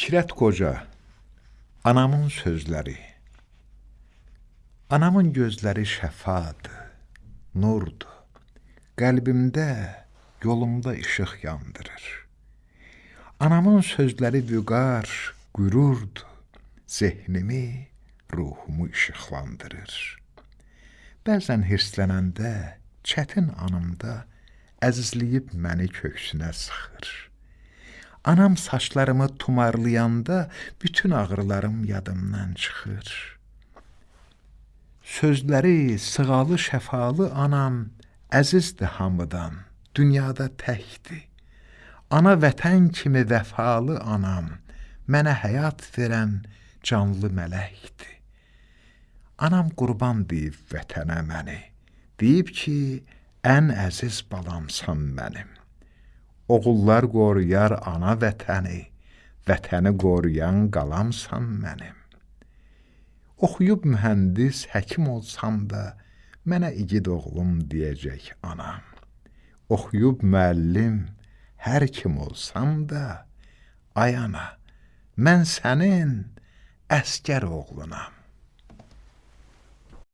Fikrət qoca, anamın sözləri Anamın gözləri şəfadır, nurdur, qəlbimdə, yolumda işıq yandırır. Anamın sözləri vüqar, qürurdur, zehnimi, ruhumu işıqlandırır. Bəzən hirslənəndə, çətin anımda əzizləyib məni köksünə sıxır. Anam saçlarımı tumarlayanda bütün ağrılarım yadımdan çıxır. Sözləri sığalı, şəfalı anam əzizdir hamıdan, dünyada təkdir. Ana vətən kimi vəfalı anam, mənə həyat verən canlı mələkdir. Anam qurban deyib vətənə məni, deyib ki, ən əziz balamsan mənim. Oğullar qoruyar ana vətəni, vətəni qoruyan qalamsan mənim. Oxuyub mühəndis, həkim olsam da, mənə igid oğlum deyəcək anam. Oxuyub müəllim, hər kim olsam da, ay ana, mən sənin əsgər oğlunam.